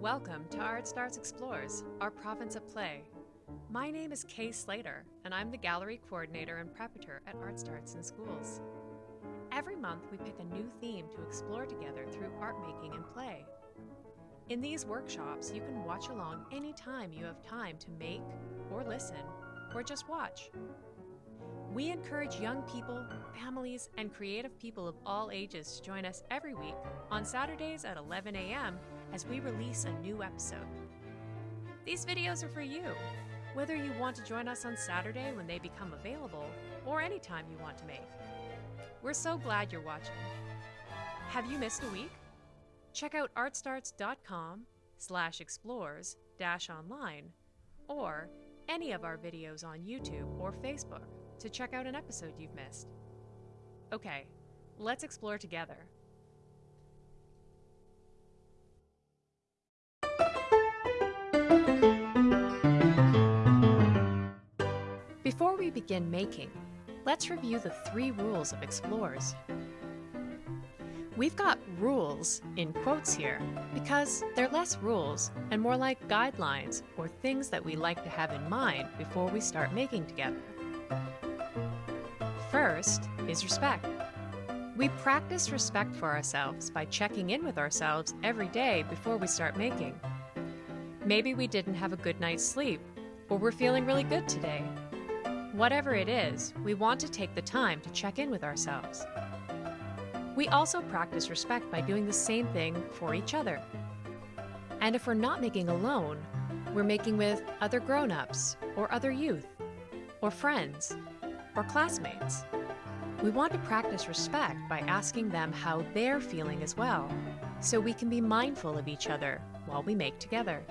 Welcome to Art Starts Explores, our province of play. My name is Kay Slater, and I'm the gallery coordinator and preparator at Art Starts in Schools. Every month, we pick a new theme to explore together through art making and play. In these workshops, you can watch along anytime you have time to make, or listen, or just watch. We encourage young people, families, and creative people of all ages to join us every week on Saturdays at 11 a.m. as we release a new episode. These videos are for you, whether you want to join us on Saturday when they become available or anytime you want to make. We're so glad you're watching. Have you missed a week? Check out artstarts.com slash explores dash online or any of our videos on YouTube or Facebook to check out an episode you've missed. Okay, let's explore together. Before we begin making, let's review the three rules of explores. We've got rules in quotes here because they're less rules and more like guidelines or things that we like to have in mind before we start making together. First is respect. We practice respect for ourselves by checking in with ourselves every day before we start making. Maybe we didn't have a good night's sleep, or we're feeling really good today. Whatever it is, we want to take the time to check in with ourselves. We also practice respect by doing the same thing for each other. And if we're not making alone, we're making with other grown ups, or other youth, or friends, or classmates. We want to practice respect by asking them how they're feeling as well, so we can be mindful of each other while we make together.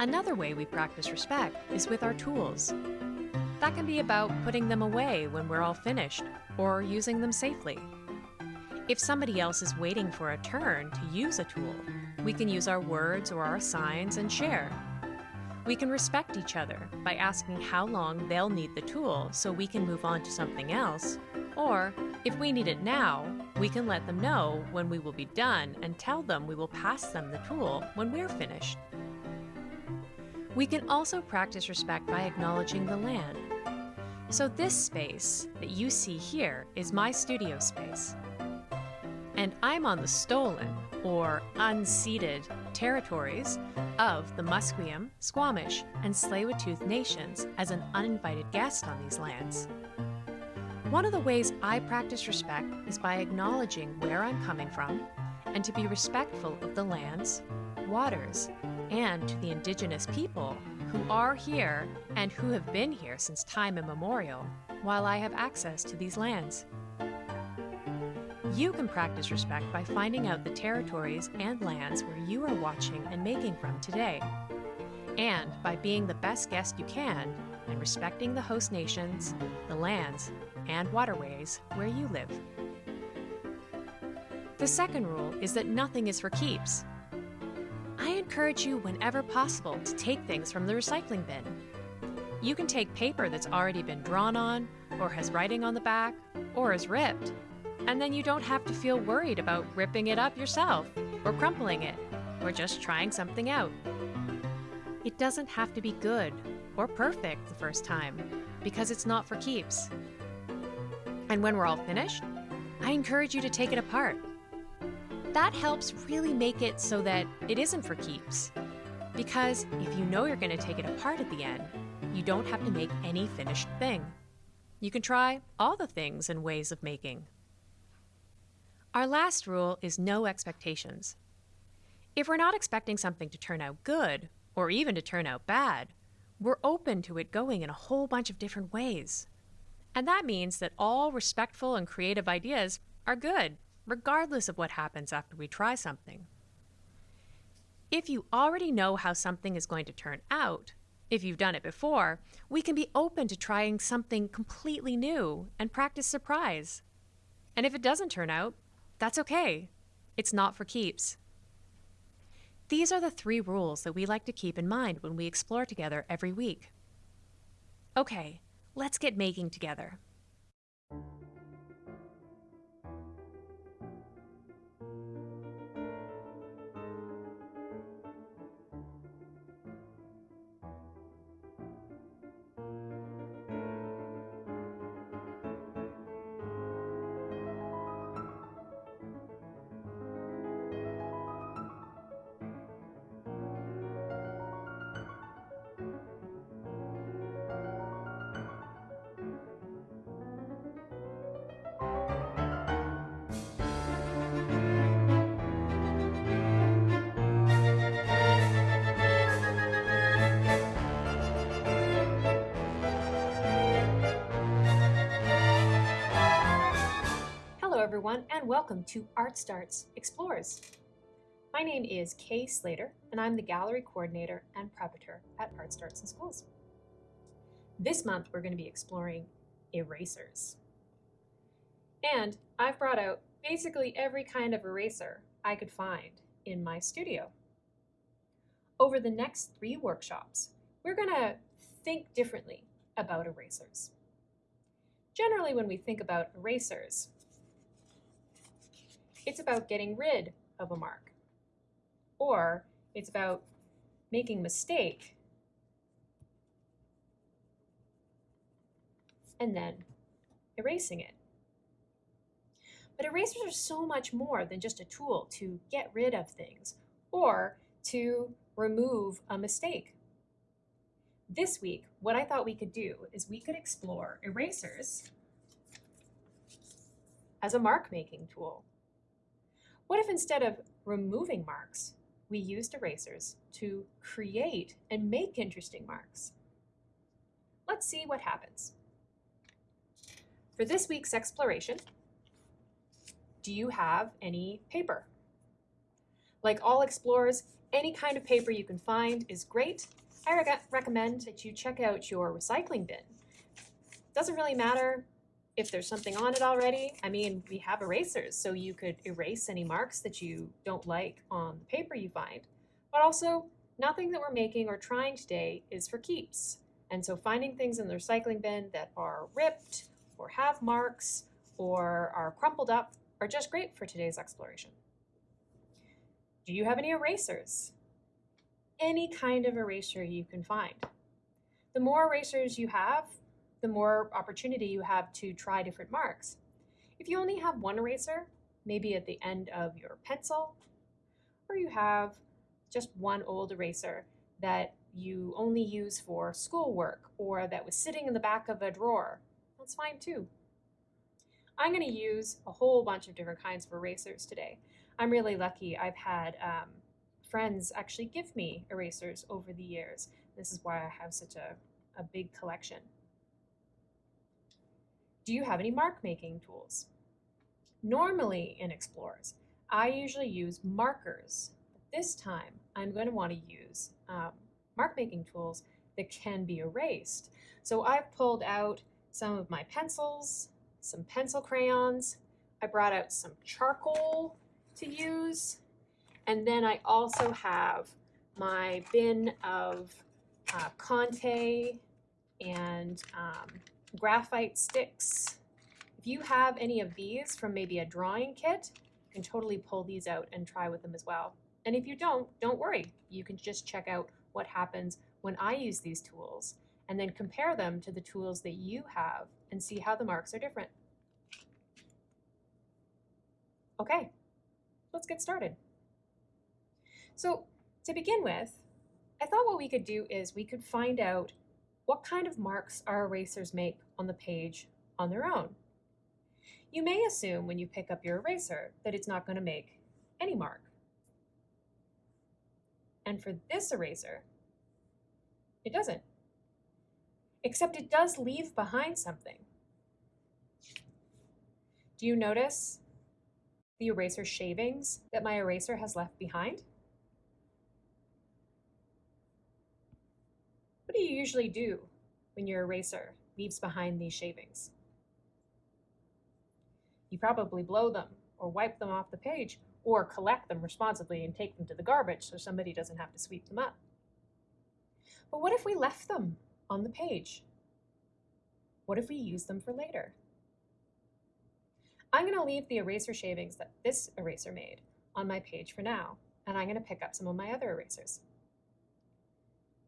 Another way we practice respect is with our tools. That can be about putting them away when we're all finished, or using them safely. If somebody else is waiting for a turn to use a tool, we can use our words or our signs and share. We can respect each other by asking how long they'll need the tool so we can move on to something else, or if we need it now, we can let them know when we will be done and tell them we will pass them the tool when we're finished. We can also practice respect by acknowledging the land. So this space that you see here is my studio space. And I'm on the stolen, or unceded, territories of the Musqueam, Squamish, and Tsleil-Waututh nations as an uninvited guest on these lands. One of the ways I practice respect is by acknowledging where I'm coming from and to be respectful of the lands, waters, and to the indigenous people who are here and who have been here since time immemorial while I have access to these lands. You can practice respect by finding out the territories and lands where you are watching and making from today, and by being the best guest you can and respecting the host nations, the lands, and waterways where you live. The second rule is that nothing is for keeps, I encourage you whenever possible to take things from the recycling bin. You can take paper that's already been drawn on, or has writing on the back, or is ripped, and then you don't have to feel worried about ripping it up yourself, or crumpling it, or just trying something out. It doesn't have to be good or perfect the first time, because it's not for keeps. And when we're all finished, I encourage you to take it apart that helps really make it so that it isn't for keeps. Because if you know you're going to take it apart at the end, you don't have to make any finished thing. You can try all the things and ways of making. Our last rule is no expectations. If we're not expecting something to turn out good, or even to turn out bad, we're open to it going in a whole bunch of different ways. And that means that all respectful and creative ideas are good regardless of what happens after we try something. If you already know how something is going to turn out, if you've done it before, we can be open to trying something completely new and practice surprise. And if it doesn't turn out, that's okay. It's not for keeps. These are the three rules that we like to keep in mind when we explore together every week. Okay, let's get making together. Everyone, and welcome to Art Starts Explores. My name is Kay Slater, and I'm the Gallery Coordinator and Preparator at Art Starts in Schools. This month, we're going to be exploring erasers. And I've brought out basically every kind of eraser I could find in my studio. Over the next three workshops, we're going to think differently about erasers. Generally, when we think about erasers, it's about getting rid of a mark, or it's about making a mistake and then erasing it. But erasers are so much more than just a tool to get rid of things or to remove a mistake. This week, what I thought we could do is we could explore erasers as a mark making tool. What if instead of removing marks, we used erasers to create and make interesting marks? Let's see what happens. For this week's exploration, do you have any paper? Like all explorers, any kind of paper you can find is great. I re recommend that you check out your recycling bin. Doesn't really matter if there's something on it already, I mean, we have erasers, so you could erase any marks that you don't like on the paper you find. But also, nothing that we're making or trying today is for keeps. And so finding things in the recycling bin that are ripped or have marks or are crumpled up are just great for today's exploration. Do you have any erasers? Any kind of eraser you can find. The more erasers you have, the more opportunity you have to try different marks. If you only have one eraser, maybe at the end of your pencil, or you have just one old eraser that you only use for schoolwork or that was sitting in the back of a drawer, that's fine too. I'm going to use a whole bunch of different kinds of erasers today. I'm really lucky. I've had um, friends actually give me erasers over the years. This is why I have such a, a big collection. Do you have any mark making tools? Normally in Explorers, I usually use markers. But this time, I'm going to want to use um, mark making tools that can be erased. So I've pulled out some of my pencils, some pencil crayons. I brought out some charcoal to use. And then I also have my bin of uh, Conte and um, graphite sticks. If you have any of these from maybe a drawing kit, you can totally pull these out and try with them as well. And if you don't, don't worry. You can just check out what happens when I use these tools and then compare them to the tools that you have and see how the marks are different. Okay, let's get started. So to begin with, I thought what we could do is we could find out what kind of marks our erasers make on the page on their own. You may assume when you pick up your eraser that it's not going to make any mark. And for this eraser, it doesn't. Except it does leave behind something. Do you notice the eraser shavings that my eraser has left behind? Do you usually do when your eraser leaves behind these shavings? You probably blow them or wipe them off the page or collect them responsibly and take them to the garbage so somebody doesn't have to sweep them up. But what if we left them on the page? What if we use them for later? I'm going to leave the eraser shavings that this eraser made on my page for now, and I'm going to pick up some of my other erasers.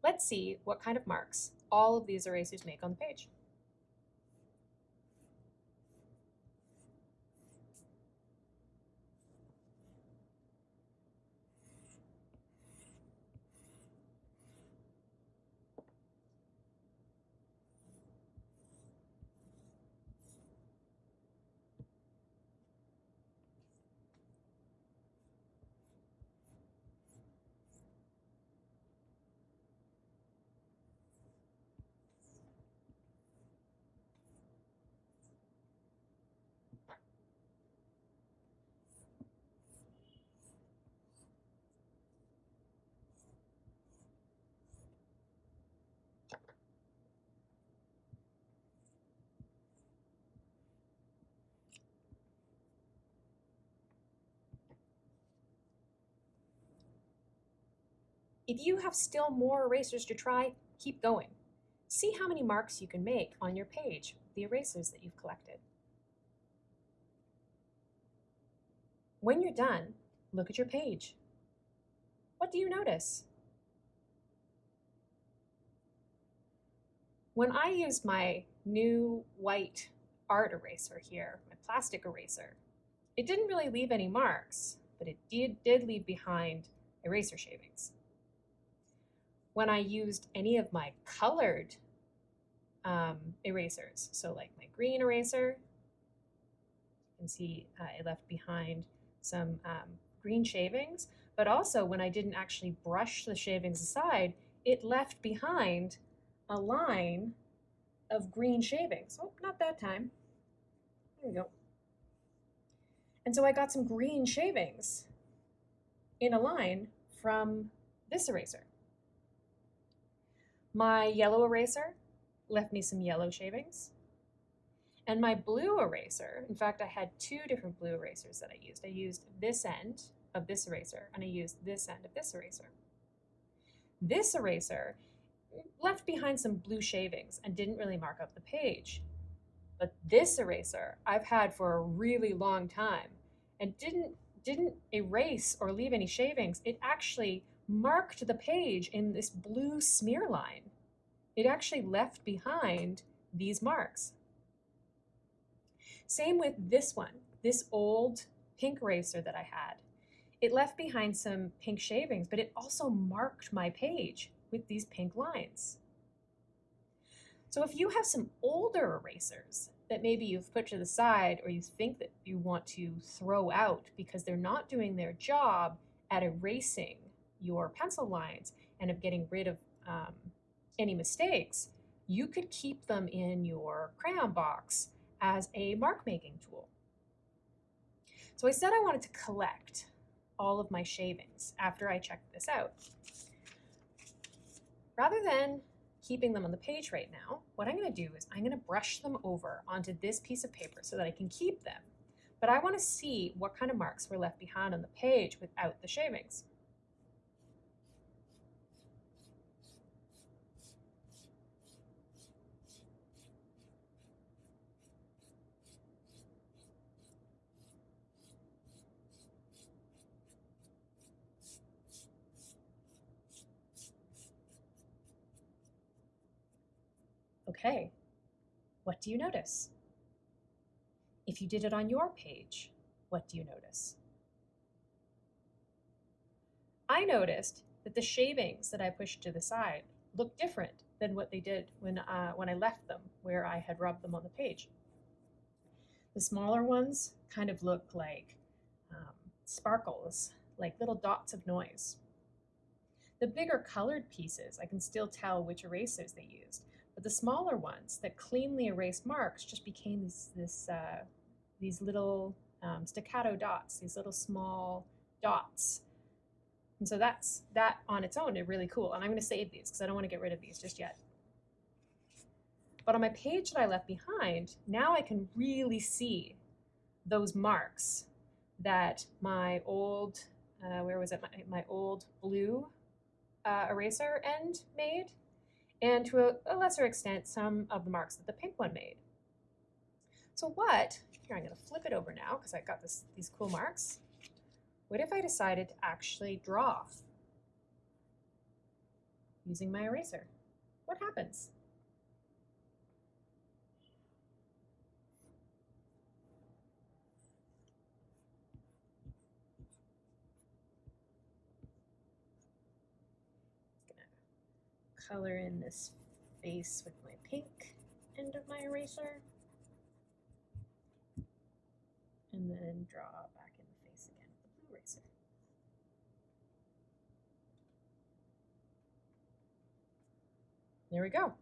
Let's see what kind of marks all of these erasers make on the page. If you have still more erasers to try, keep going. See how many marks you can make on your page, with the erasers that you've collected. When you're done, look at your page. What do you notice? When I used my new white art eraser here, my plastic eraser, it didn't really leave any marks, but it did, did leave behind eraser shavings. When I used any of my colored um, erasers, so like my green eraser, you can see uh, it left behind some um, green shavings, but also when I didn't actually brush the shavings aside, it left behind a line of green shavings. Oh, not that time. There we go. And so I got some green shavings in a line from this eraser. My yellow eraser left me some yellow shavings. And my blue eraser, in fact, I had two different blue erasers that I used. I used this end of this eraser and I used this end of this eraser. This eraser left behind some blue shavings and didn't really mark up the page. But this eraser I've had for a really long time and didn't didn't erase or leave any shavings. It actually marked the page in this blue smear line. It actually left behind these marks. Same with this one, this old pink eraser that I had. It left behind some pink shavings, but it also marked my page with these pink lines. So if you have some older erasers that maybe you've put to the side or you think that you want to throw out because they're not doing their job at erasing your pencil lines and of getting rid of um, any mistakes, you could keep them in your crayon box as a mark making tool. So I said I wanted to collect all of my shavings after I checked this out. Rather than keeping them on the page right now, what I'm going to do is I'm going to brush them over onto this piece of paper so that I can keep them. But I want to see what kind of marks were left behind on the page without the shavings. Okay, what do you notice? If you did it on your page, what do you notice? I noticed that the shavings that I pushed to the side look different than what they did when, uh, when I left them where I had rubbed them on the page. The smaller ones kind of look like um, sparkles, like little dots of noise. The bigger colored pieces, I can still tell which erasers they used, but the smaller ones that cleanly erased marks just became this, this uh, these little um, staccato dots, these little small dots. And so that's that on its own is really cool. And I'm going to save these because I don't want to get rid of these just yet. But on my page that I left behind, now I can really see those marks that my old, uh, where was it, my, my old blue uh, eraser end made and to a, a lesser extent, some of the marks that the pink one made. So what, here I'm gonna flip it over now because I've got this, these cool marks. What if I decided to actually draw using my eraser? What happens? Color in this face with my pink end of my eraser. And then draw back in the face again with the blue eraser. There we go.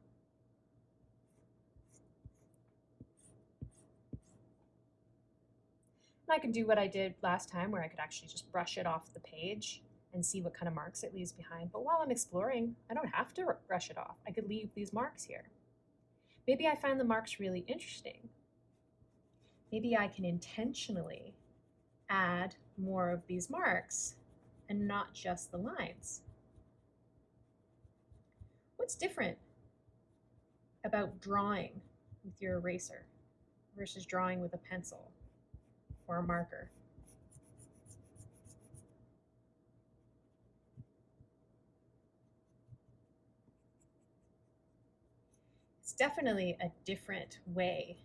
And I can do what I did last time where I could actually just brush it off the page and see what kind of marks it leaves behind. But while I'm exploring, I don't have to brush it off. I could leave these marks here. Maybe I find the marks really interesting. Maybe I can intentionally add more of these marks and not just the lines. What's different about drawing with your eraser versus drawing with a pencil or a marker? Definitely a different way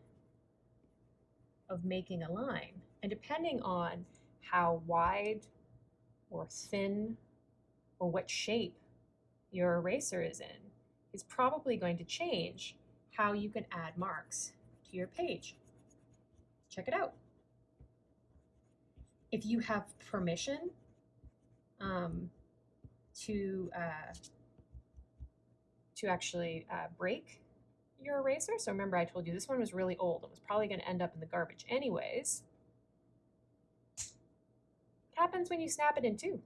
of making a line. And depending on how wide or thin or what shape your eraser is in, is probably going to change how you can add marks to your page. Check it out. If you have permission um, to uh, to actually uh, break your eraser. So remember I told you this one was really old. It was probably going to end up in the garbage anyways. What happens when you snap it in two?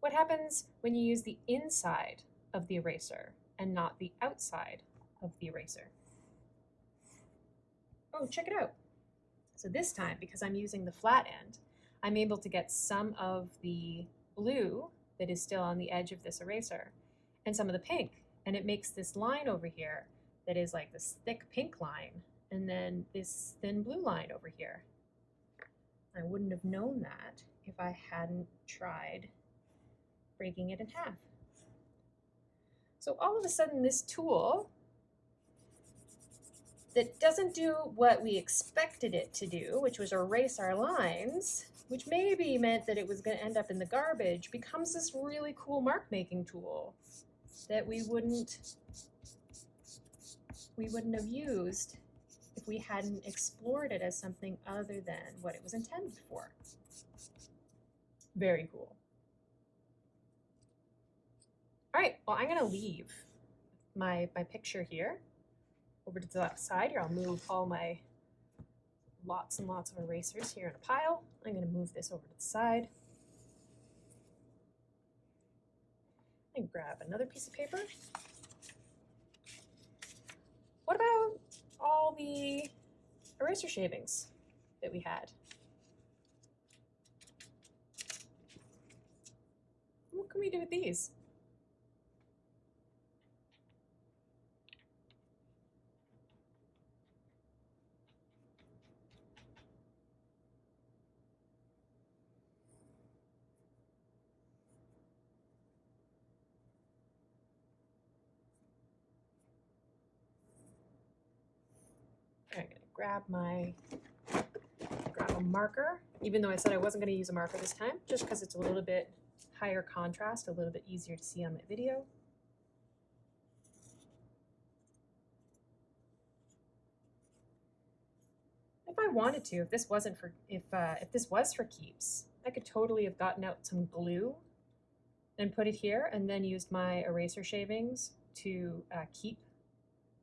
What happens when you use the inside of the eraser and not the outside of the eraser? Oh, check it out. So this time, because I'm using the flat end, I'm able to get some of the blue that is still on the edge of this eraser and some of the pink and it makes this line over here that is like this thick pink line and then this thin blue line over here. I wouldn't have known that if I hadn't tried breaking it in half. So all of a sudden this tool that doesn't do what we expected it to do, which was erase our lines, which maybe meant that it was going to end up in the garbage, becomes this really cool mark making tool that we wouldn't we wouldn't have used if we hadn't explored it as something other than what it was intended for. Very cool. All right, well, I'm to leave my, my picture here over to the left side here. I'll move all my lots and lots of erasers here in a pile. I'm to move this over to the side. And grab another piece of paper. What about all the eraser shavings that we had? What can we do with these? I'm gonna grab my, grab a marker, even though I said I wasn't gonna use a marker this time, just because it's a little bit higher contrast, a little bit easier to see on my video. If I wanted to, if this wasn't for, if, uh, if this was for keeps, I could totally have gotten out some glue and put it here and then used my eraser shavings to uh, keep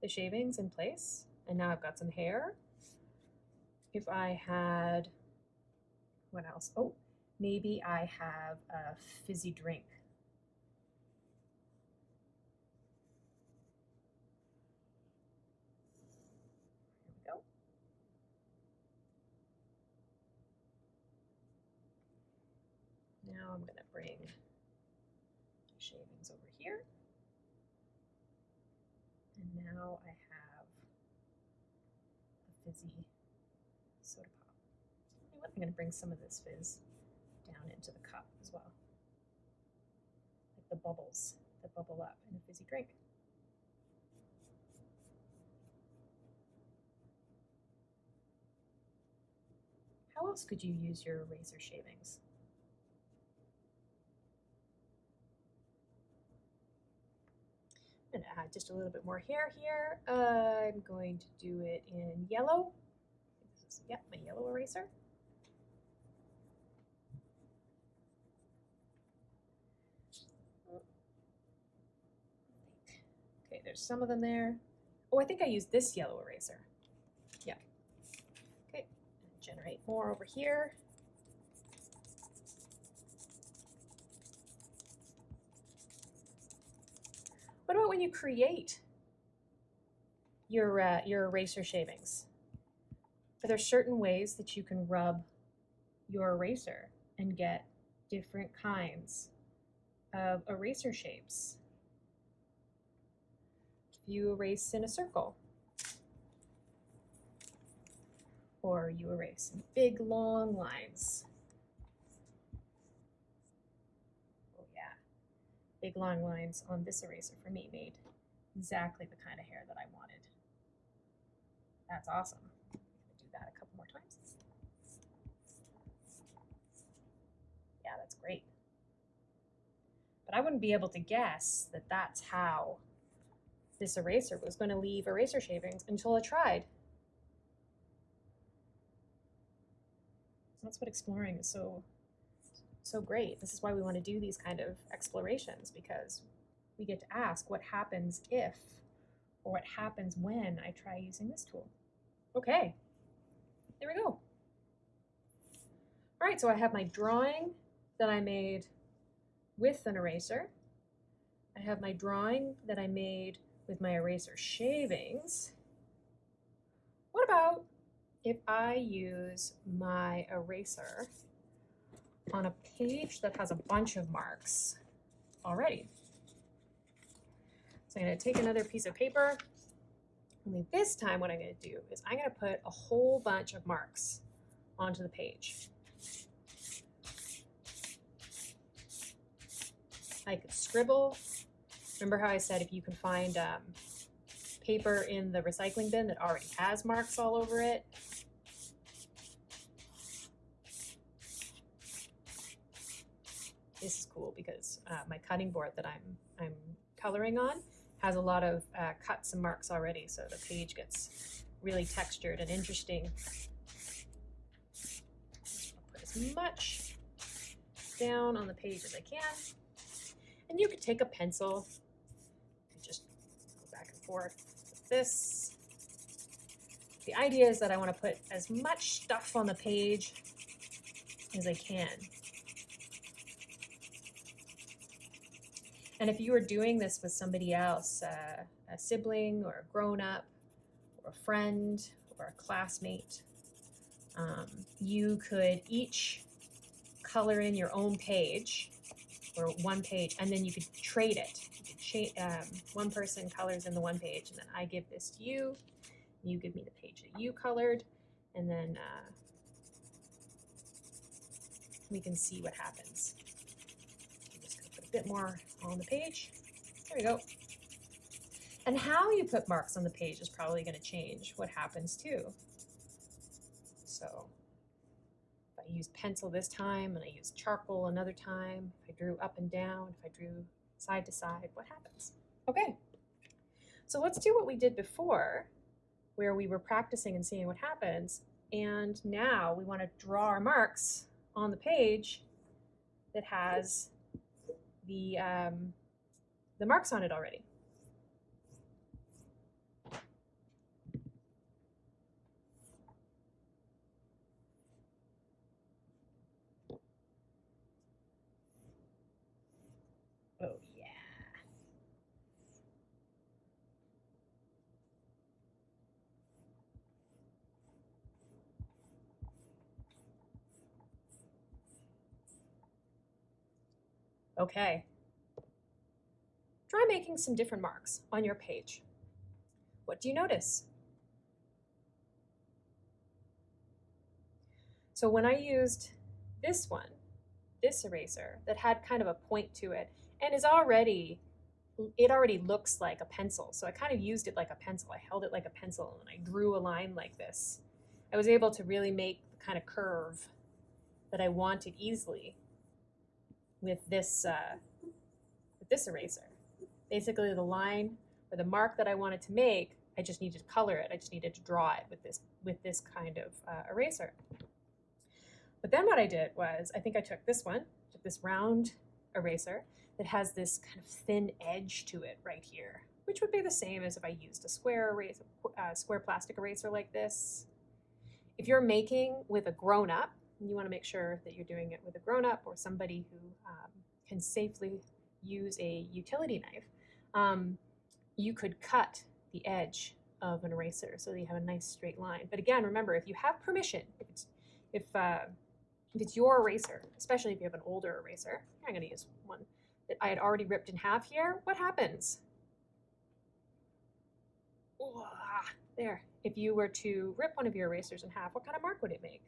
the shavings in place and now I've got some hair. If I had, what else? Oh, maybe I have a fizzy drink. Here we go. Now I'm going to bring shavings over here. And now I have a fizzy soda pop. You know what? I'm going to bring some of this fizz down into the cup as well. Like the bubbles that bubble up in a fizzy drink. How else could you use your razor shavings? I'm going to add just a little bit more hair here. Uh, I'm going to do it in yellow. This is, yep, my yellow eraser. Okay, there's some of them there. Oh, I think I used this yellow eraser. Yeah. Okay, generate more over here. What about when you create your, uh, your eraser shavings? Are there certain ways that you can rub your eraser and get different kinds of eraser shapes you erase in a circle. Or you erase in big long lines. Oh yeah, big long lines on this eraser for me made exactly the kind of hair that I wanted. That's awesome. Do that a couple more times. Yeah, that's great. But I wouldn't be able to guess that that's how this eraser was going to leave eraser shavings until I tried. That's what exploring is so so great. This is why we want to do these kind of explorations because we get to ask what happens if or what happens when I try using this tool. Okay, there we go. All right, so I have my drawing that I made with an eraser. I have my drawing that I made with my eraser shavings. What about if I use my eraser on a page that has a bunch of marks already? So I'm going to take another piece of paper. Only this time what I'm going to do is I'm going to put a whole bunch of marks onto the page. I could scribble. Remember how I said if you can find um, paper in the recycling bin that already has marks all over it, this is cool because uh, my cutting board that I'm I'm coloring on has a lot of uh, cuts and marks already, so the page gets really textured and interesting. Put as much down on the page as I can. And you could take a pencil and just go back and with this. The idea is that I want to put as much stuff on the page as I can. And if you were doing this with somebody else, uh, a sibling or a grown up or a friend or a classmate, um, you could each color in your own page or one page, and then you could trade it. Um, one person colors in the one page, and then I give this to you. You give me the page that you colored, and then uh, we can see what happens. I'm just going to put a bit more on the page. There we go. And how you put marks on the page is probably going to change what happens too. So if I use pencil this time and I use charcoal another time, if I drew up and down, if I drew side to side, what happens? Okay, so let's do what we did before, where we were practicing and seeing what happens. And now we want to draw our marks on the page that has the, um, the marks on it already. Oh, yeah. Okay. Try making some different marks on your page. What do you notice? So when I used this one, this eraser that had kind of a point to it and is already, it already looks like a pencil. So I kind of used it like a pencil. I held it like a pencil and I drew a line like this. I was able to really make the kind of curve that I wanted easily with this, uh, with this eraser. Basically the line or the mark that I wanted to make, I just needed to color it. I just needed to draw it with this, with this kind of uh, eraser. But then what I did was, I think I took this one, took this round eraser that has this kind of thin edge to it right here, which would be the same as if I used a square eraser, uh, square plastic eraser like this. If you're making with a grown-up, you want to make sure that you're doing it with a grown-up or somebody who um, can safely use a utility knife, um, you could cut the edge of an eraser so that you have a nice straight line. But again, remember, if you have permission, if it's, if, uh, if it's your eraser, especially if you have an older eraser, I'm going to use one that I had already ripped in half here, what happens? there. If you were to rip one of your erasers in half, what kind of mark would it make?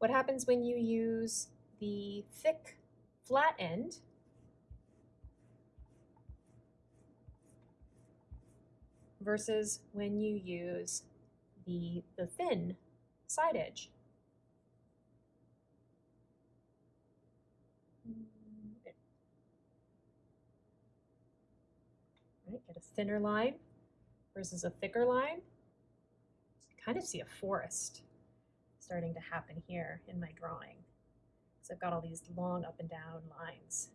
What happens when you use the thick flat end versus when you use the, the thin side edge? Right, get a thinner line versus a thicker line. You kind of see a forest starting to happen here in my drawing. So I've got all these long up and down lines.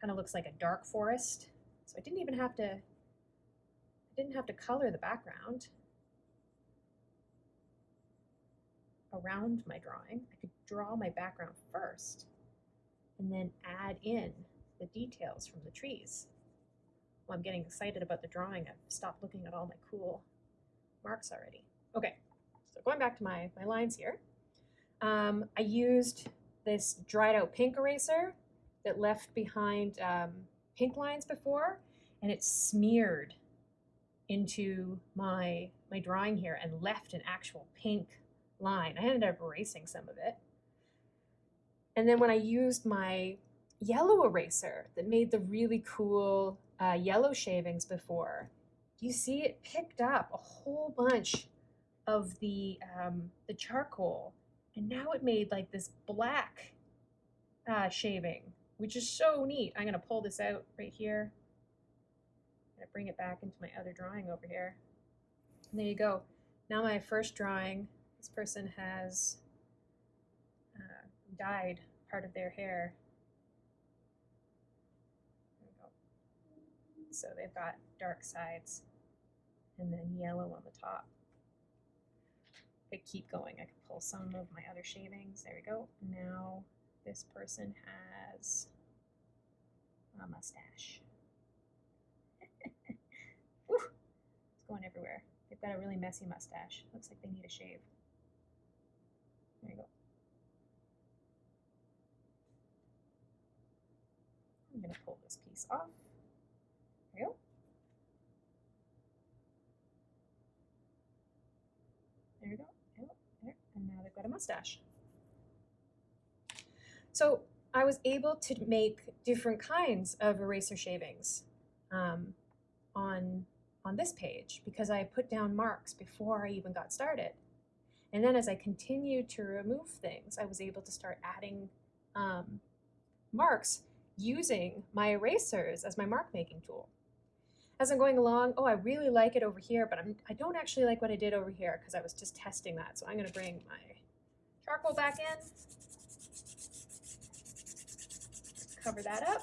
Kind of looks like a dark forest. So I didn't even have to, I didn't have to color the background around my drawing. I could draw my background first and then add in the details from the trees. Well, I'm getting excited about the drawing. I've stopped looking at all my cool marks already. Okay, going back to my, my lines here, um, I used this dried out pink eraser that left behind um, pink lines before, and it smeared into my, my drawing here and left an actual pink line. I ended up erasing some of it. And then when I used my yellow eraser that made the really cool uh, yellow shavings before, you see it picked up a whole bunch of the, um, the charcoal and now it made like this black uh, shaving, which is so neat. I'm gonna pull this out right here. I'm gonna bring it back into my other drawing over here. And there you go. Now my first drawing, this person has uh, dyed part of their hair. So they've got dark sides and then yellow on the top could keep going. I could pull some of my other shavings. There we go. Now this person has a mustache. It's going everywhere. They've got a really messy mustache. Looks like they need a shave. There you go. I'm going to pull this piece off. There you go. There we go they've got a mustache. So I was able to make different kinds of eraser shavings um, on, on this page because I put down marks before I even got started. And then as I continued to remove things, I was able to start adding um, marks using my erasers as my mark making tool as I'm going along, oh, I really like it over here, but I'm, I don't actually like what I did over here because I was just testing that. So I'm going to bring my charcoal back in, cover that up,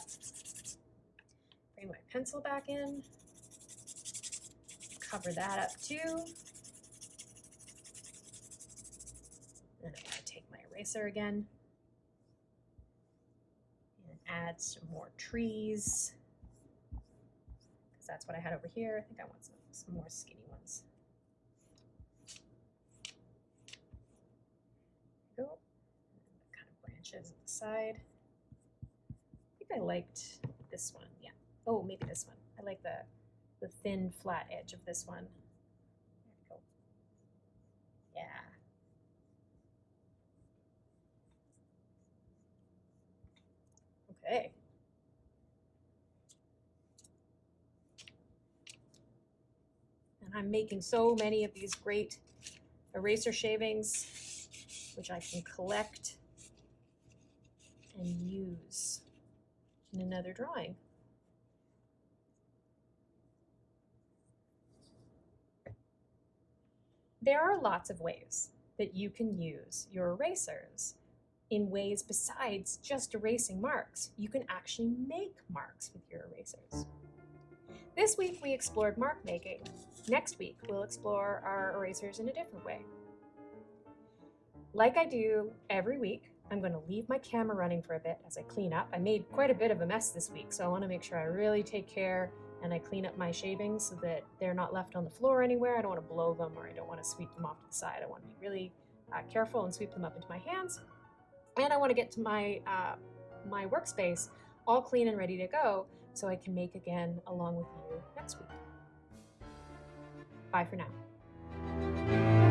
bring my pencil back in, cover that up too. And I'm to take my eraser again and add some more trees because that's what I had over here. I think I want some, some more skinny ones. Go. Of at the side. I think I liked this one. Yeah. Oh, maybe this one. I like the the thin flat edge of this one. There we go. Yeah. Okay. And I'm making so many of these great eraser shavings, which I can collect and use in another drawing. There are lots of ways that you can use your erasers in ways besides just erasing marks. You can actually make marks with your erasers. This week we explored mark making. Next week we'll explore our erasers in a different way. Like I do every week, I'm going to leave my camera running for a bit as I clean up. I made quite a bit of a mess this week, so I want to make sure I really take care and I clean up my shavings so that they're not left on the floor anywhere. I don't want to blow them or I don't want to sweep them off to the side. I want to be really uh, careful and sweep them up into my hands. And I want to get to my, uh, my workspace all clean and ready to go so I can make again along with you next week. Bye for now.